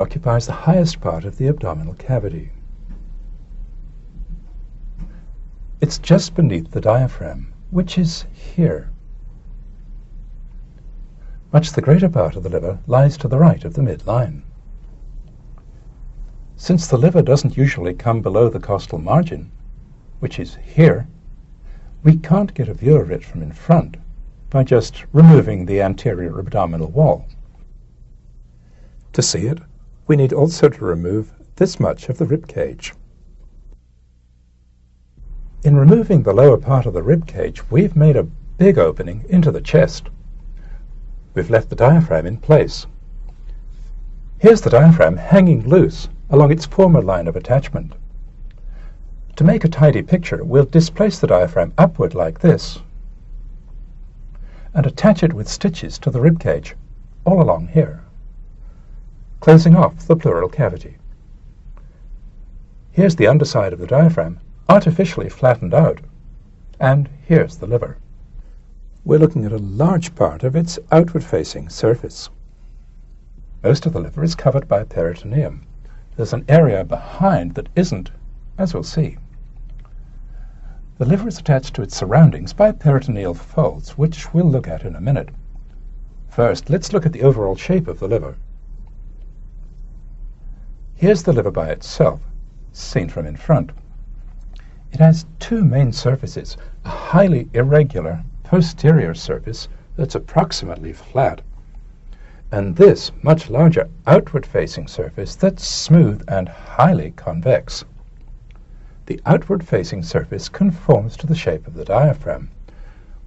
occupies the highest part of the abdominal cavity. It's just beneath the diaphragm, which is here. Much the greater part of the liver lies to the right of the midline. Since the liver doesn't usually come below the costal margin, which is here, we can't get a view of it from in front by just removing the anterior abdominal wall. To see it, we need also to remove this much of the rib cage. In removing the lower part of the rib cage, we've made a big opening into the chest. We've left the diaphragm in place. Here's the diaphragm hanging loose along its former line of attachment. To make a tidy picture, we'll displace the diaphragm upward like this and attach it with stitches to the rib cage all along here closing off the pleural cavity. Here's the underside of the diaphragm, artificially flattened out, and here's the liver. We're looking at a large part of its outward-facing surface. Most of the liver is covered by peritoneum. There's an area behind that isn't, as we'll see. The liver is attached to its surroundings by peritoneal folds, which we'll look at in a minute. First, let's look at the overall shape of the liver. Here's the liver by itself, seen from in front. It has two main surfaces, a highly irregular posterior surface that's approximately flat, and this much larger outward-facing surface that's smooth and highly convex. The outward-facing surface conforms to the shape of the diaphragm,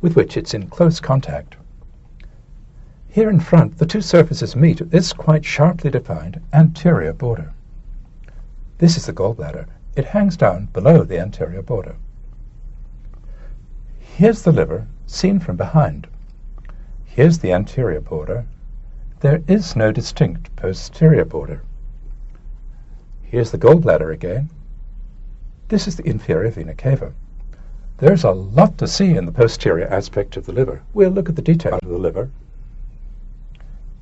with which it's in close contact. Here in front, the two surfaces meet at this quite sharply defined anterior border. This is the gallbladder. It hangs down below the anterior border. Here's the liver, seen from behind. Here's the anterior border. There is no distinct posterior border. Here's the gallbladder again. This is the inferior vena cava. There's a lot to see in the posterior aspect of the liver. We'll look at the detail of the liver.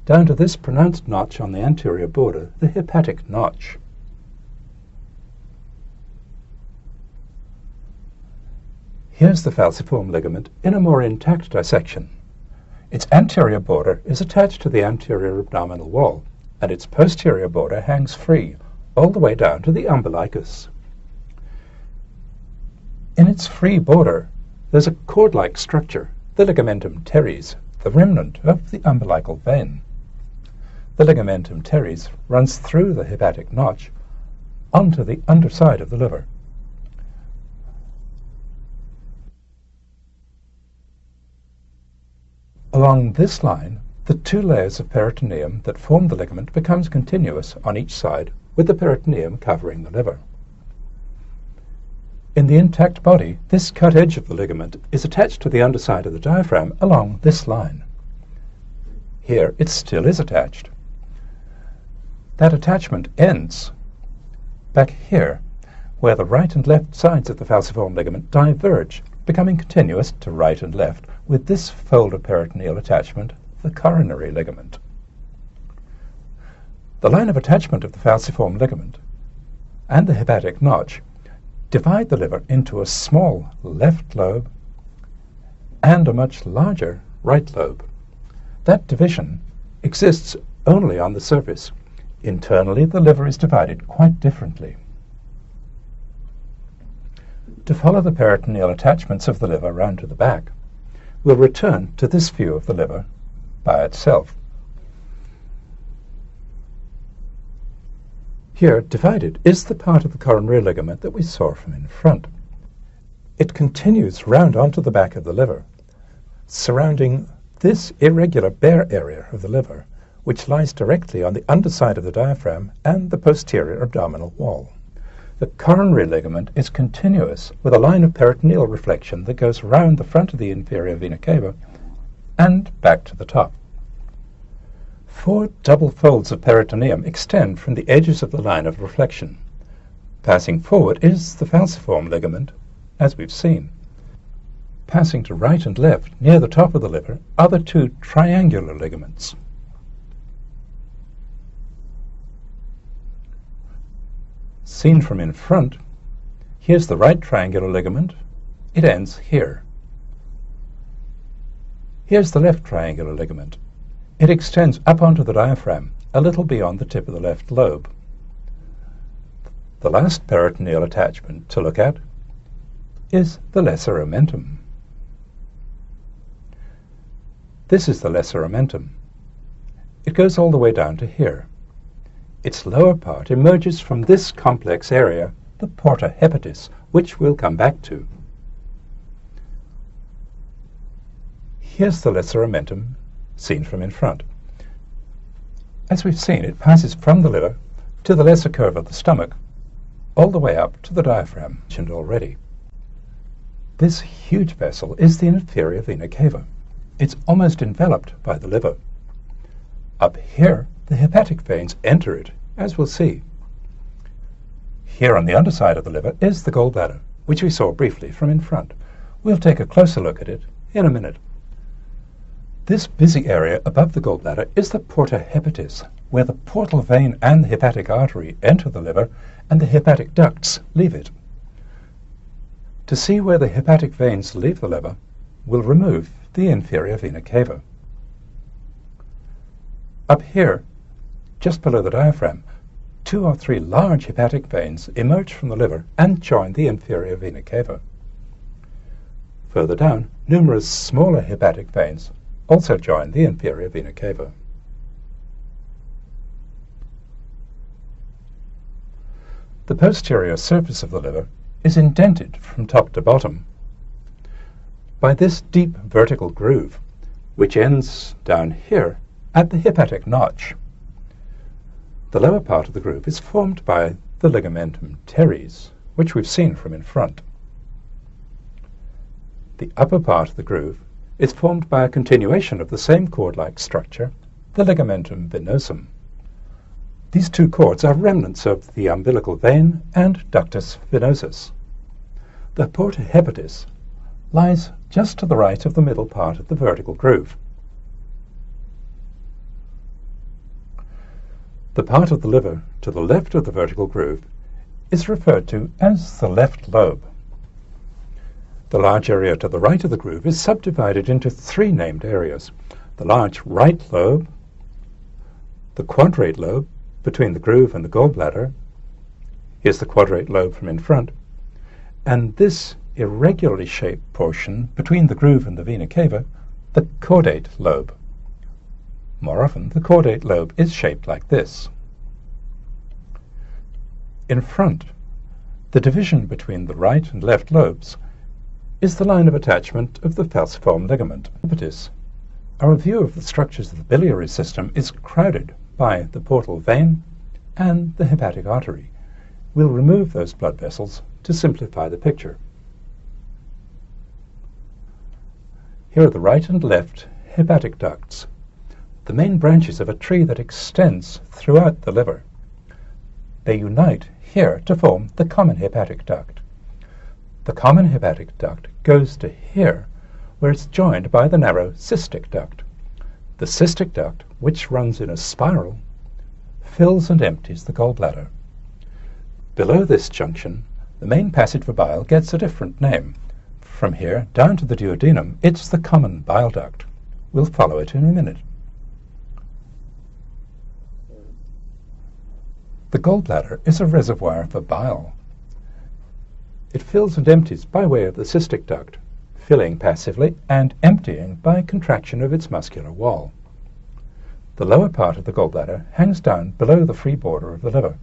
Down to this pronounced notch on the anterior border, the hepatic notch. Here's the falciform ligament in a more intact dissection. Its anterior border is attached to the anterior abdominal wall, and its posterior border hangs free all the way down to the umbilicus. In its free border, there's a cord-like structure, the ligamentum teres, the remnant of the umbilical vein. The ligamentum teres runs through the hepatic notch onto the underside of the liver. Along this line, the two layers of peritoneum that form the ligament becomes continuous on each side, with the peritoneum covering the liver. In the intact body, this cut edge of the ligament is attached to the underside of the diaphragm along this line. Here it still is attached. That attachment ends back here, where the right and left sides of the falciform ligament diverge, becoming continuous to right and left with this fold of peritoneal attachment, the coronary ligament. The line of attachment of the falciform ligament and the hepatic notch divide the liver into a small left lobe and a much larger right lobe. That division exists only on the surface. Internally, the liver is divided quite differently. To follow the peritoneal attachments of the liver round to the back, we'll return to this view of the liver by itself. Here, divided, is the part of the coronary ligament that we saw from in front. It continues round onto the back of the liver, surrounding this irregular bare area of the liver, which lies directly on the underside of the diaphragm and the posterior abdominal wall. The coronary ligament is continuous with a line of peritoneal reflection that goes round the front of the inferior vena cava and back to the top. Four double folds of peritoneum extend from the edges of the line of reflection. Passing forward is the falciform ligament, as we've seen. Passing to right and left, near the top of the liver, are the two triangular ligaments. Seen from in front, here's the right triangular ligament. It ends here. Here's the left triangular ligament. It extends up onto the diaphragm, a little beyond the tip of the left lobe. The last peritoneal attachment to look at is the lesser omentum. This is the lesser omentum. It goes all the way down to here. Its lower part emerges from this complex area, the porta hepatis, which we'll come back to. Here's the lesser omentum seen from in front. As we've seen, it passes from the liver to the lesser curve of the stomach, all the way up to the diaphragm, mentioned already. This huge vessel is the inferior vena cava. It's almost enveloped by the liver. Up here, the hepatic veins enter it, as we'll see. Here on the underside of the liver is the gallbladder, which we saw briefly from in front. We'll take a closer look at it in a minute. This busy area above the gallbladder is the porta hepatis, where the portal vein and the hepatic artery enter the liver and the hepatic ducts leave it. To see where the hepatic veins leave the liver, we'll remove the inferior vena cava. Up here, just below the diaphragm, two or three large hepatic veins emerge from the liver and join the inferior vena cava. Further down, numerous smaller hepatic veins also join the inferior vena cava. The posterior surface of the liver is indented from top to bottom by this deep vertical groove, which ends down here at the hepatic notch. The lower part of the groove is formed by the ligamentum teres, which we've seen from in front. The upper part of the groove is formed by a continuation of the same cord-like structure, the ligamentum venosum. These two cords are remnants of the umbilical vein and ductus venosus. The porta hepatis lies just to the right of the middle part of the vertical groove. The part of the liver to the left of the vertical groove is referred to as the left lobe. The large area to the right of the groove is subdivided into three named areas. The large right lobe, the quadrate lobe, between the groove and the gallbladder. Here's the quadrate lobe from in front. And this irregularly shaped portion between the groove and the vena cava, the caudate lobe. More often, the caudate lobe is shaped like this. In front, the division between the right and left lobes is the line of attachment of the falciform ligament. Our view of the structures of the biliary system is crowded by the portal vein and the hepatic artery. We'll remove those blood vessels to simplify the picture. Here are the right and left hepatic ducts, the main branches of a tree that extends throughout the liver. They unite here to form the common hepatic duct. The common hepatic duct goes to here, where it's joined by the narrow cystic duct. The cystic duct, which runs in a spiral, fills and empties the gallbladder. Below this junction, the main passage for bile gets a different name. From here down to the duodenum, it's the common bile duct. We'll follow it in a minute. The gallbladder is a reservoir for bile. It fills and empties by way of the cystic duct filling passively and emptying by contraction of its muscular wall. The lower part of the gallbladder hangs down below the free border of the liver.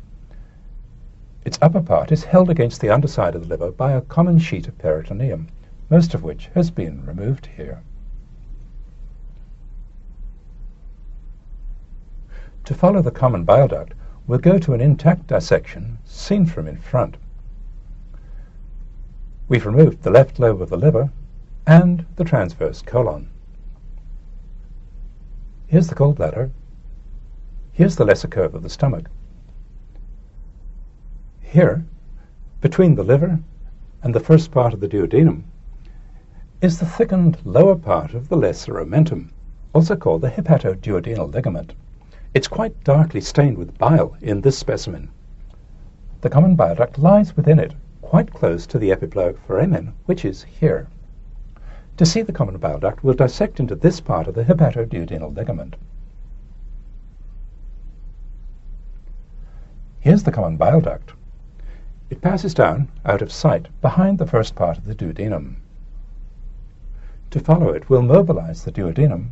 Its upper part is held against the underside of the liver by a common sheet of peritoneum, most of which has been removed here. To follow the common bile duct, we'll go to an intact dissection seen from in front. We've removed the left lobe of the liver and the transverse colon. Here's the gallbladder. Here's the lesser curve of the stomach. Here, between the liver and the first part of the duodenum, is the thickened lower part of the lesser omentum, also called the hepatoduodenal ligament. It's quite darkly stained with bile in this specimen. The common bile duct lies within it, quite close to the epiploic foramen, which is here. To see the common bile duct, we'll dissect into this part of the hepatoduodenal ligament. Here's the common bile duct. It passes down, out of sight, behind the first part of the duodenum. To follow it, we'll mobilize the duodenum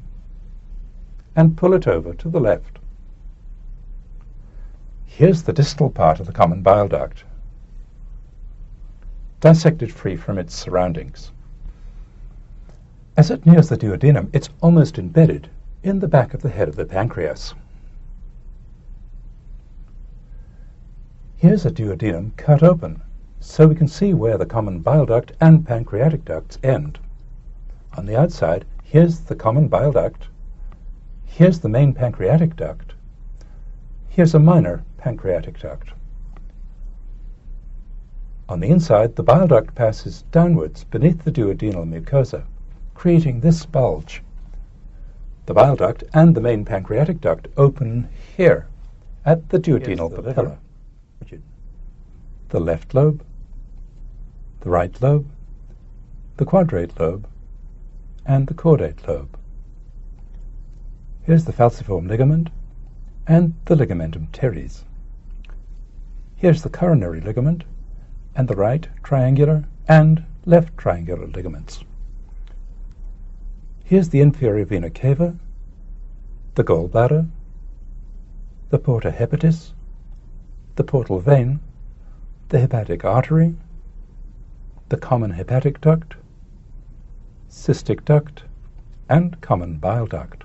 and pull it over to the left. Here's the distal part of the common bile duct, dissected free from its surroundings. As it nears the duodenum, it's almost embedded in the back of the head of the pancreas. Here's a duodenum cut open, so we can see where the common bile duct and pancreatic ducts end. On the outside, here's the common bile duct, here's the main pancreatic duct, here's a minor pancreatic duct. On the inside, the bile duct passes downwards beneath the duodenal mucosa creating this bulge. The bile duct and the main pancreatic duct open here at the duodenal the papilla. The left lobe, the right lobe, the quadrate lobe, and the caudate lobe. Here's the falciform ligament and the ligamentum teres. Here's the coronary ligament and the right triangular and left triangular ligaments. Here's the inferior vena cava, the gallbladder, the porta hepatis, the portal vein, the hepatic artery, the common hepatic duct, cystic duct, and common bile duct.